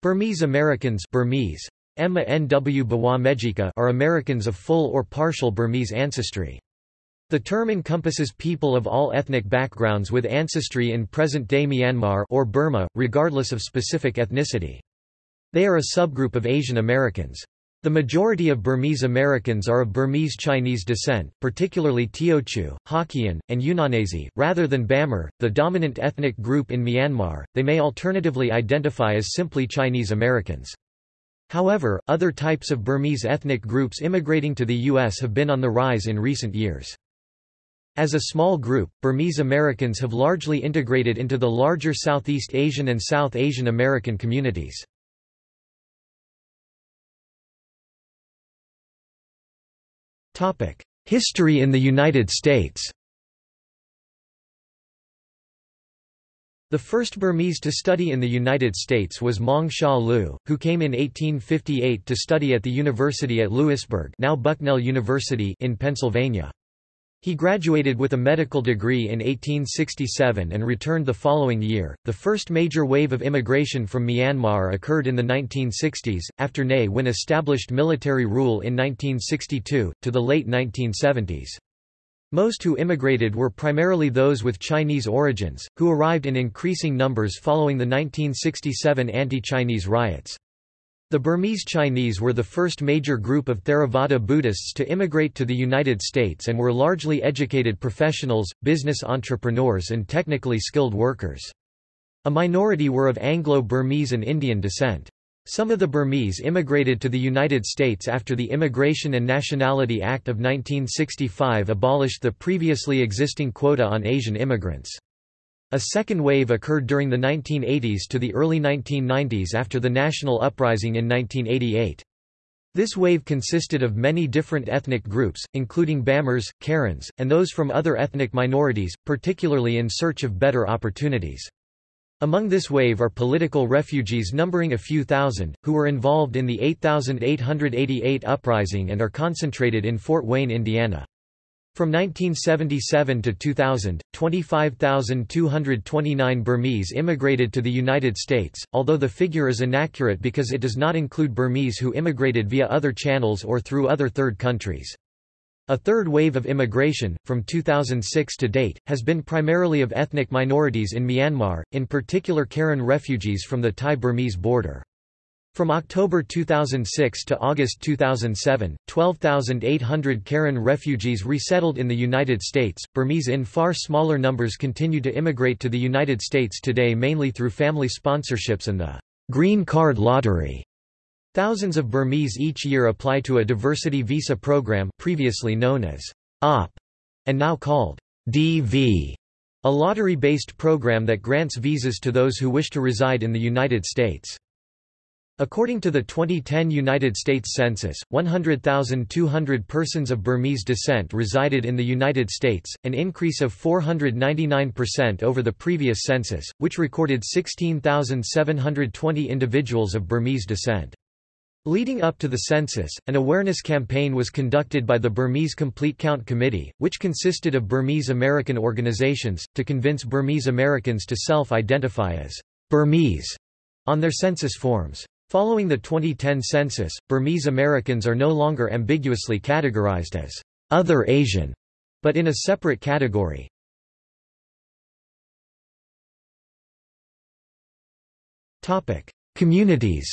Burmese Americans Burmese, Emma Nw are Americans of full or partial Burmese ancestry. The term encompasses people of all ethnic backgrounds with ancestry in present-day Myanmar or Burma, regardless of specific ethnicity. They are a subgroup of Asian Americans. The majority of Burmese Americans are of Burmese Chinese descent, particularly Teochew, Hokkien, and Yunnanese, rather than Bamar, the dominant ethnic group in Myanmar. They may alternatively identify as simply Chinese Americans. However, other types of Burmese ethnic groups immigrating to the U.S. have been on the rise in recent years. As a small group, Burmese Americans have largely integrated into the larger Southeast Asian and South Asian American communities. History in the United States The first Burmese to study in the United States was Maung Shaw Loo, who came in 1858 to study at the University at Lewisburg now Bucknell University in Pennsylvania. He graduated with a medical degree in 1867 and returned the following year. The first major wave of immigration from Myanmar occurred in the 1960s, after Ne Win established military rule in 1962, to the late 1970s. Most who immigrated were primarily those with Chinese origins, who arrived in increasing numbers following the 1967 anti-Chinese riots. The Burmese Chinese were the first major group of Theravada Buddhists to immigrate to the United States and were largely educated professionals, business entrepreneurs and technically skilled workers. A minority were of Anglo-Burmese and Indian descent. Some of the Burmese immigrated to the United States after the Immigration and Nationality Act of 1965 abolished the previously existing quota on Asian immigrants. A second wave occurred during the 1980s to the early 1990s after the national uprising in 1988. This wave consisted of many different ethnic groups, including Bamars, Karens, and those from other ethnic minorities, particularly in search of better opportunities. Among this wave are political refugees numbering a few thousand, who were involved in the 8888 uprising and are concentrated in Fort Wayne, Indiana. From 1977 to 2000, 25,229 Burmese immigrated to the United States, although the figure is inaccurate because it does not include Burmese who immigrated via other channels or through other third countries. A third wave of immigration, from 2006 to date, has been primarily of ethnic minorities in Myanmar, in particular Karen refugees from the Thai-Burmese border. From October 2006 to August 2007, 12,800 Karen refugees resettled in the United States. Burmese in far smaller numbers continue to immigrate to the United States today mainly through family sponsorships and the Green Card Lottery. Thousands of Burmese each year apply to a diversity visa program previously known as OP and now called DV, a lottery-based program that grants visas to those who wish to reside in the United States. According to the 2010 United States Census, 100,200 persons of Burmese descent resided in the United States, an increase of 499% over the previous census, which recorded 16,720 individuals of Burmese descent. Leading up to the census, an awareness campaign was conducted by the Burmese Complete Count Committee, which consisted of Burmese American organizations, to convince Burmese Americans to self-identify as Burmese on their census forms. Following the 2010 census, Burmese Americans are no longer ambiguously categorized as other Asian, but in a separate category. Topic: Communities.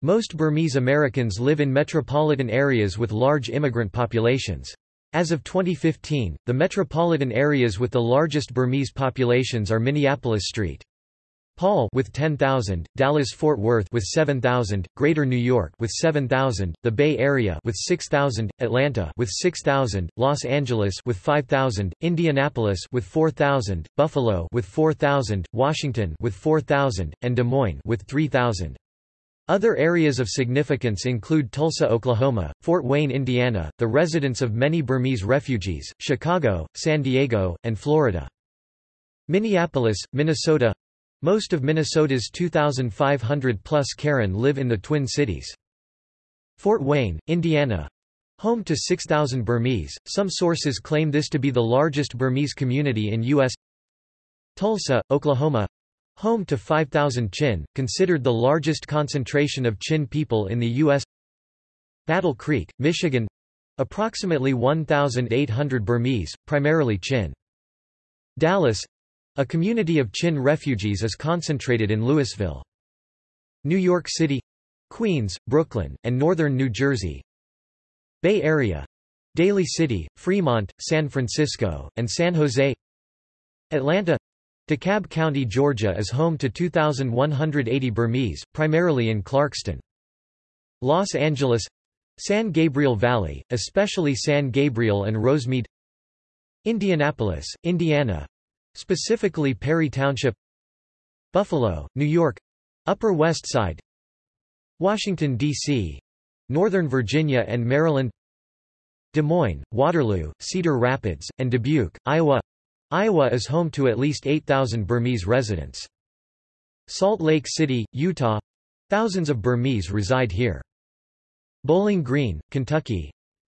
Most Burmese Americans live in metropolitan areas with large immigrant populations. As of 2015, the metropolitan areas with the largest Burmese populations are Minneapolis St. Paul with 10,000, Dallas-Fort Worth with 7,000, Greater New York with 7,000, the Bay Area with 6,000, Atlanta with 6,000, Los Angeles with 5,000, Indianapolis with 4,000, Buffalo with 4,000, Washington with 4,000, and Des Moines with 3,000. Other areas of significance include Tulsa, Oklahoma, Fort Wayne, Indiana, the residence of many Burmese refugees, Chicago, San Diego, and Florida. Minneapolis, Minnesota most of Minnesota's 2,500-plus Karen live in the Twin Cities. Fort Wayne, Indiana home to 6,000 Burmese, some sources claim this to be the largest Burmese community in U.S. Tulsa, Oklahoma Home to 5,000 Chin, considered the largest concentration of Chin people in the U.S. Battle Creek, Michigan approximately 1,800 Burmese, primarily Chin. Dallas a community of Chin refugees is concentrated in Lewisville. New York City Queens, Brooklyn, and northern New Jersey Bay Area Daly City, Fremont, San Francisco, and San Jose Atlanta DeKalb County, Georgia is home to 2,180 Burmese, primarily in Clarkston. Los Angeles San Gabriel Valley, especially San Gabriel and Rosemead Indianapolis, Indiana specifically Perry Township Buffalo, New York Upper West Side Washington, D.C. Northern Virginia and Maryland Des Moines, Waterloo, Cedar Rapids, and Dubuque, Iowa Iowa is home to at least 8,000 Burmese residents. Salt Lake City, Utah thousands of Burmese reside here. Bowling Green, Kentucky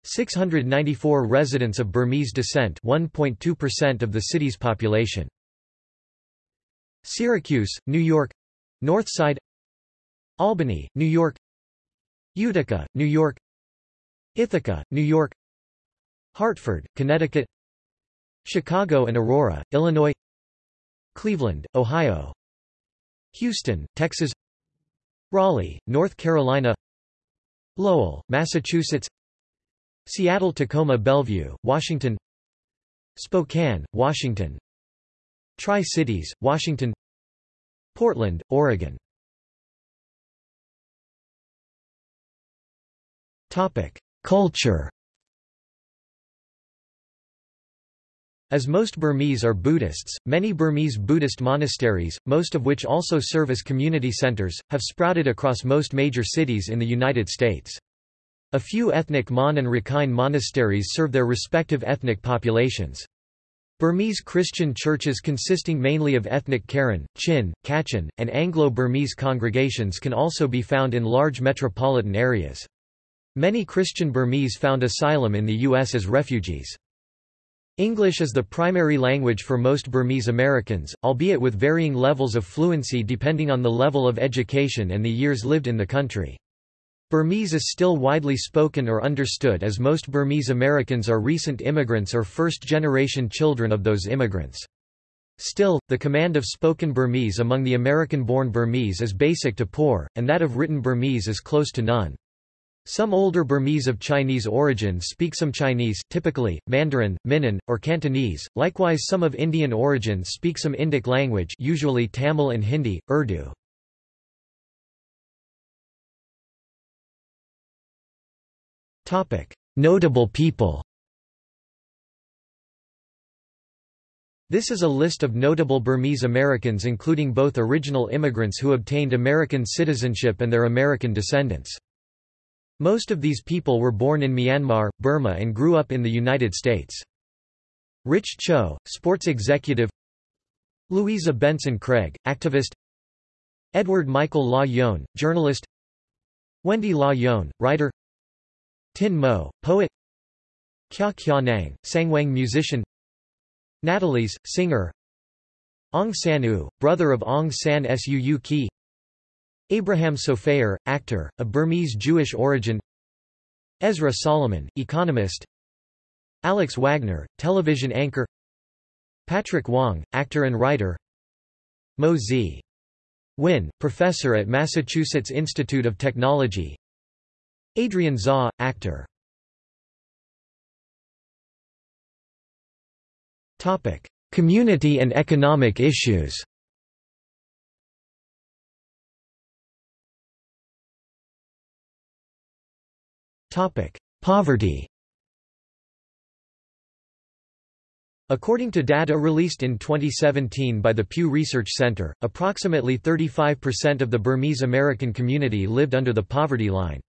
694 residents of Burmese descent 1.2% of the city's population. Syracuse, New York. North Side. Albany, New York. Utica, New York. Ithaca, New York. Hartford, Connecticut. Chicago and Aurora, Illinois. Cleveland, Ohio. Houston, Texas. Raleigh, North Carolina. Lowell, Massachusetts Seattle Tacoma Bellevue, Washington. Spokane, Washington. Tri-Cities, Washington. Portland, Oregon. Culture. As most Burmese are Buddhists, many Burmese Buddhist monasteries, most of which also serve as community centers, have sprouted across most major cities in the United States. A few ethnic Mon and Rakhine monasteries serve their respective ethnic populations. Burmese Christian churches consisting mainly of ethnic Karen, Chin, Kachin, and Anglo-Burmese congregations can also be found in large metropolitan areas. Many Christian Burmese found asylum in the U.S. as refugees. English is the primary language for most Burmese Americans, albeit with varying levels of fluency depending on the level of education and the years lived in the country. Burmese is still widely spoken or understood as most Burmese Americans are recent immigrants or first-generation children of those immigrants. Still, the command of spoken Burmese among the American-born Burmese is basic to poor, and that of written Burmese is close to none. Some older Burmese of Chinese origin speak some Chinese, typically, Mandarin, Minnan, or Cantonese, likewise some of Indian origin speak some Indic language usually Tamil and Hindi, Urdu. Notable people. This is a list of notable Burmese Americans including both original immigrants who obtained American citizenship and their American descendants. Most of these people were born in Myanmar, Burma and grew up in the United States. Rich Cho, sports executive. Louisa Benson Craig, activist. Edward Michael Law-Yone, journalist. Wendy Law-Yone, writer Tin Moe, poet. Kyaw Kyaw Naing, Sangwang musician. Natalie's, singer. Aung San Oo, brother of Aung San Suu Kyi. Abraham Sofaer, actor, of Burmese Jewish origin. Ezra Solomon, economist. Alex Wagner, television anchor. Patrick Wong, actor and writer. Moe Z. Win, professor at Massachusetts Institute of Technology Adrian Zaw, actor. Community and economic issues. Poverty. According to data released in 2017 by the Pew Research Center, approximately 35% of the Burmese American community lived under the poverty line.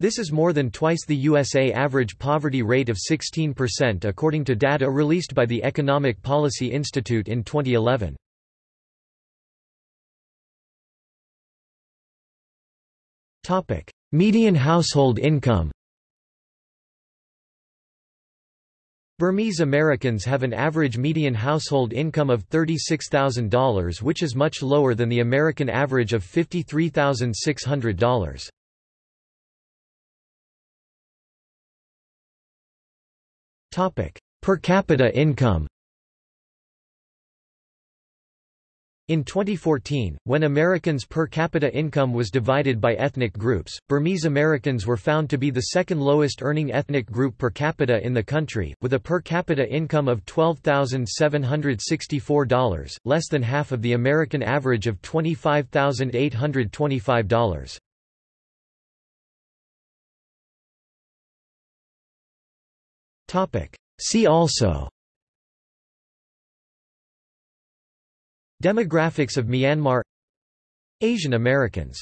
This is more than twice the USA average poverty rate of 16% according to data released by the Economic Policy Institute in 2011. Median household income Burmese Americans have an average median household income of $36,000 which is much lower than the American average of $53,600. Per capita income In 2014, when Americans' per capita income was divided by ethnic groups, Burmese Americans were found to be the second lowest earning ethnic group per capita in the country, with a per capita income of $12,764, less than half of the American average of $25,825. See also. Demographics of Myanmar. Asian Americans